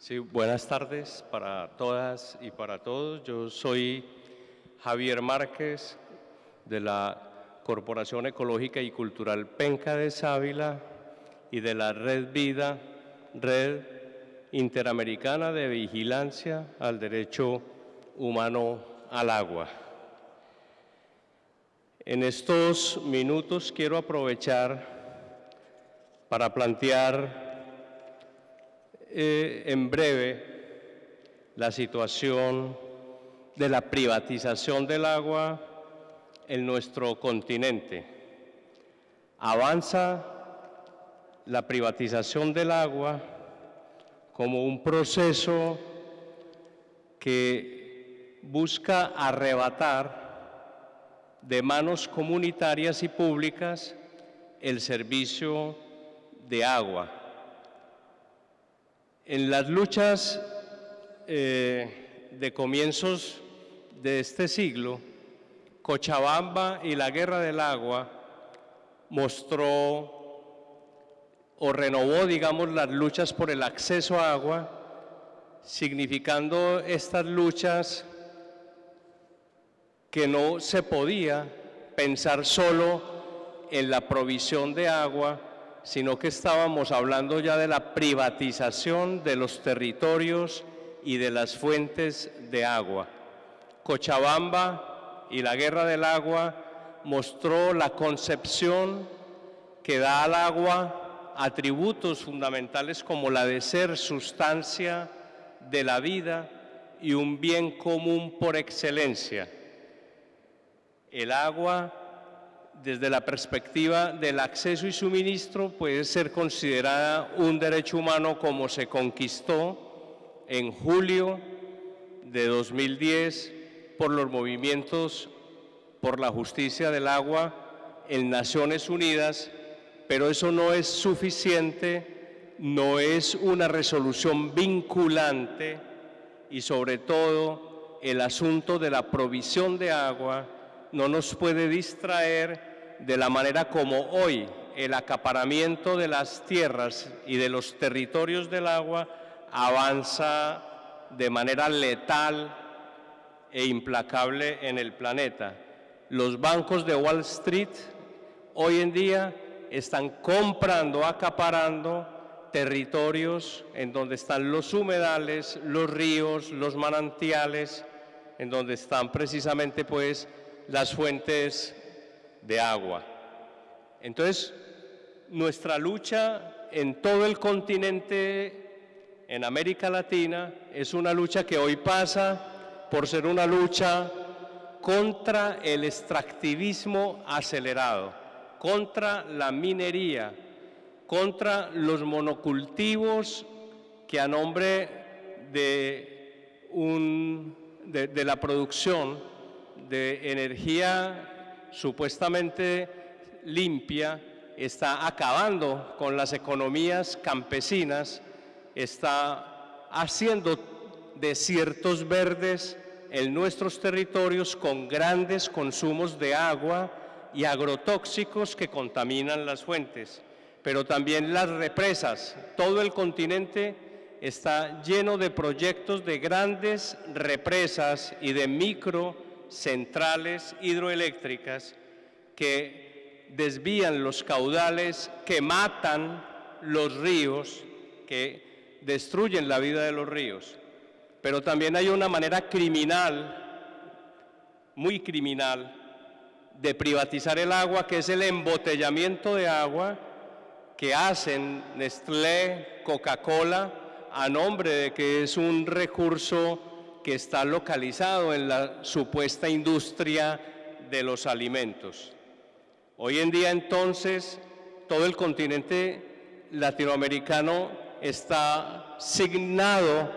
Sí, buenas tardes para todas y para todos. Yo soy Javier Márquez de la Corporación Ecológica y Cultural Penca de Sávila y de la Red Vida, Red Interamericana de Vigilancia al Derecho Humano al Agua. En estos minutos quiero aprovechar para plantear eh, en breve la situación de la privatización del agua en nuestro continente. Avanza la privatización del agua como un proceso que busca arrebatar de manos comunitarias y públicas el servicio de agua en las luchas eh, de comienzos de este siglo, Cochabamba y la Guerra del Agua mostró o renovó, digamos, las luchas por el acceso a agua, significando estas luchas que no se podía pensar solo en la provisión de agua, sino que estábamos hablando ya de la privatización de los territorios y de las fuentes de agua. Cochabamba y la Guerra del Agua mostró la concepción que da al agua atributos fundamentales como la de ser sustancia de la vida y un bien común por excelencia. El agua desde la perspectiva del acceso y suministro puede ser considerada un derecho humano como se conquistó en julio de 2010 por los movimientos por la justicia del agua en Naciones Unidas, pero eso no es suficiente, no es una resolución vinculante y sobre todo el asunto de la provisión de agua no nos puede distraer de la manera como hoy el acaparamiento de las tierras y de los territorios del agua avanza de manera letal e implacable en el planeta. Los bancos de Wall Street hoy en día están comprando, acaparando territorios en donde están los humedales, los ríos, los manantiales, en donde están precisamente pues las fuentes de agua. Entonces, nuestra lucha en todo el continente, en América Latina, es una lucha que hoy pasa por ser una lucha contra el extractivismo acelerado, contra la minería, contra los monocultivos que a nombre de, un, de la producción de energía supuestamente limpia está acabando con las economías campesinas, está haciendo desiertos verdes en nuestros territorios con grandes consumos de agua y agrotóxicos que contaminan las fuentes, pero también las represas. Todo el continente está lleno de proyectos de grandes represas y de micro centrales hidroeléctricas que desvían los caudales, que matan los ríos, que destruyen la vida de los ríos. Pero también hay una manera criminal, muy criminal, de privatizar el agua, que es el embotellamiento de agua que hacen Nestlé, Coca-Cola, a nombre de que es un recurso que está localizado en la supuesta industria de los alimentos. Hoy en día entonces todo el continente latinoamericano está signado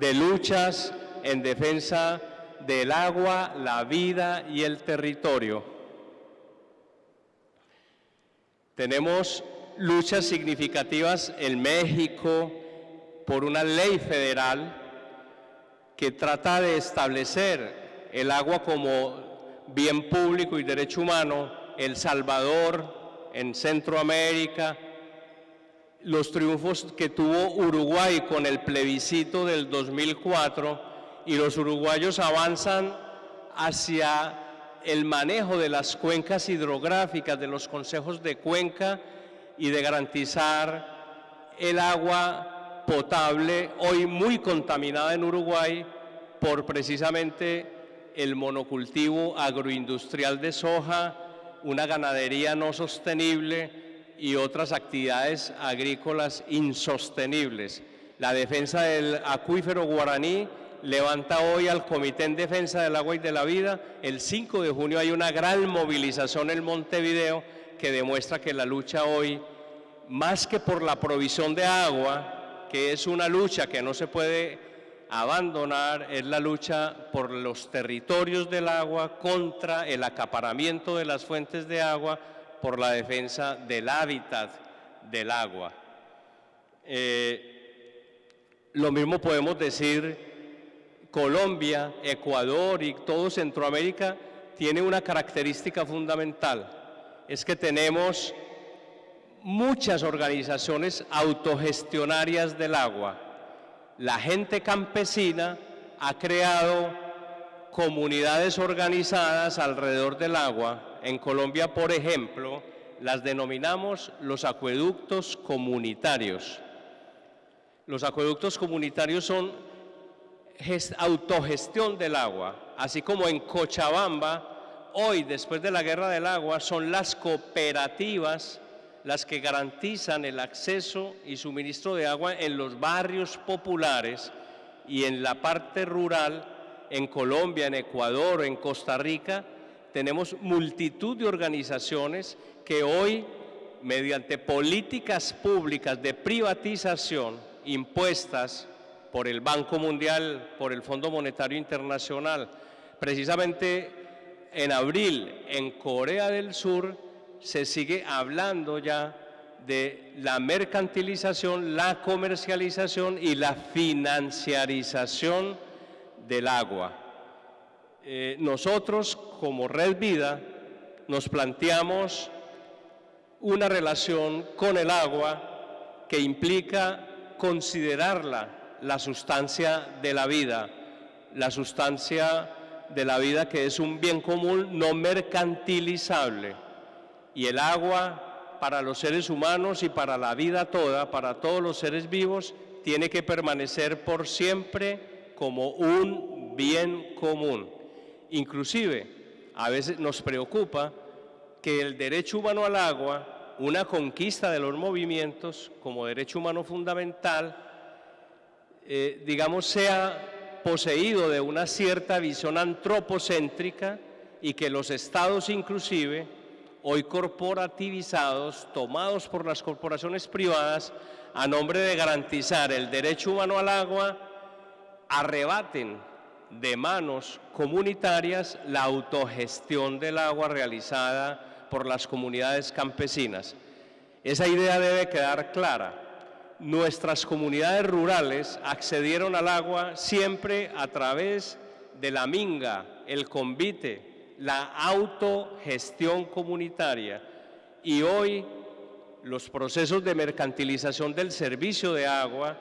de luchas en defensa del agua, la vida y el territorio. Tenemos luchas significativas en México por una ley federal que trata de establecer el agua como bien público y derecho humano, El Salvador, en Centroamérica, los triunfos que tuvo Uruguay con el plebiscito del 2004 y los uruguayos avanzan hacia el manejo de las cuencas hidrográficas, de los consejos de cuenca y de garantizar el agua potable, hoy muy contaminada en Uruguay por precisamente el monocultivo agroindustrial de soja, una ganadería no sostenible y otras actividades agrícolas insostenibles. La defensa del acuífero guaraní levanta hoy al Comité en Defensa del Agua y de la Vida. El 5 de junio hay una gran movilización en Montevideo que demuestra que la lucha hoy, más que por la provisión de agua, que es una lucha que no se puede abandonar, es la lucha por los territorios del agua contra el acaparamiento de las fuentes de agua, por la defensa del hábitat del agua. Eh, lo mismo podemos decir Colombia, Ecuador y todo Centroamérica tiene una característica fundamental, es que tenemos muchas organizaciones autogestionarias del agua. La gente campesina ha creado comunidades organizadas alrededor del agua. En Colombia, por ejemplo, las denominamos los acueductos comunitarios. Los acueductos comunitarios son autogestión del agua, así como en Cochabamba, hoy después de la guerra del agua, son las cooperativas las que garantizan el acceso y suministro de agua en los barrios populares y en la parte rural, en Colombia, en Ecuador, en Costa Rica, tenemos multitud de organizaciones que hoy, mediante políticas públicas de privatización impuestas por el Banco Mundial, por el Fondo Monetario Internacional. Precisamente en abril, en Corea del Sur, se sigue hablando ya de la mercantilización, la comercialización y la financiarización del agua. Eh, nosotros, como Red Vida, nos planteamos una relación con el agua que implica considerarla la sustancia de la vida, la sustancia de la vida que es un bien común no mercantilizable. Y el agua para los seres humanos y para la vida toda, para todos los seres vivos, tiene que permanecer por siempre como un bien común. Inclusive, a veces nos preocupa que el derecho humano al agua, una conquista de los movimientos como derecho humano fundamental, eh, digamos, sea poseído de una cierta visión antropocéntrica y que los estados inclusive, hoy corporativizados, tomados por las corporaciones privadas, a nombre de garantizar el derecho humano al agua, arrebaten de manos comunitarias la autogestión del agua realizada por las comunidades campesinas. Esa idea debe quedar clara nuestras comunidades rurales accedieron al agua siempre a través de la minga, el convite, la autogestión comunitaria y hoy los procesos de mercantilización del servicio de agua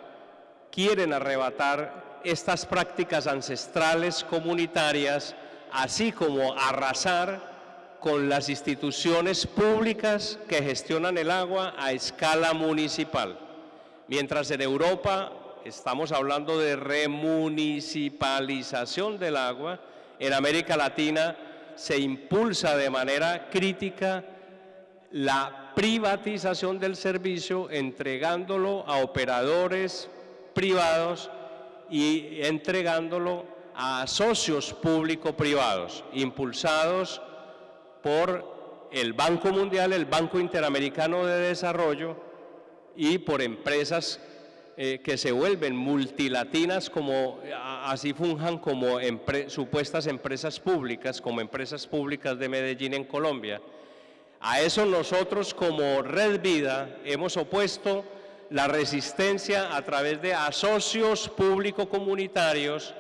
quieren arrebatar estas prácticas ancestrales comunitarias, así como arrasar con las instituciones públicas que gestionan el agua a escala municipal. Mientras en Europa estamos hablando de remunicipalización del agua, en América Latina se impulsa de manera crítica la privatización del servicio, entregándolo a operadores privados y entregándolo a socios público-privados, impulsados por el Banco Mundial, el Banco Interamericano de Desarrollo, y por empresas eh, que se vuelven multilatinas, como así funjan como supuestas empresas públicas, como empresas públicas de Medellín en Colombia. A eso nosotros como Red Vida hemos opuesto la resistencia a través de asocios público-comunitarios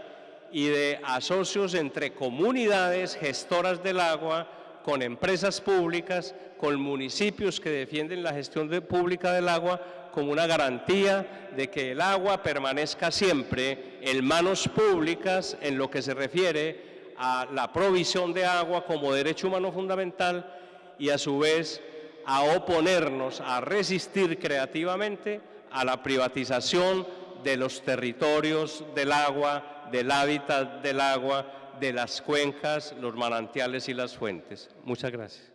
y de asocios entre comunidades gestoras del agua con empresas públicas, con municipios que defienden la gestión pública del agua, como una garantía de que el agua permanezca siempre en manos públicas en lo que se refiere a la provisión de agua como derecho humano fundamental y a su vez a oponernos, a resistir creativamente a la privatización de los territorios del agua, del hábitat del agua, de las cuencas, los manantiales y las fuentes. Muchas gracias.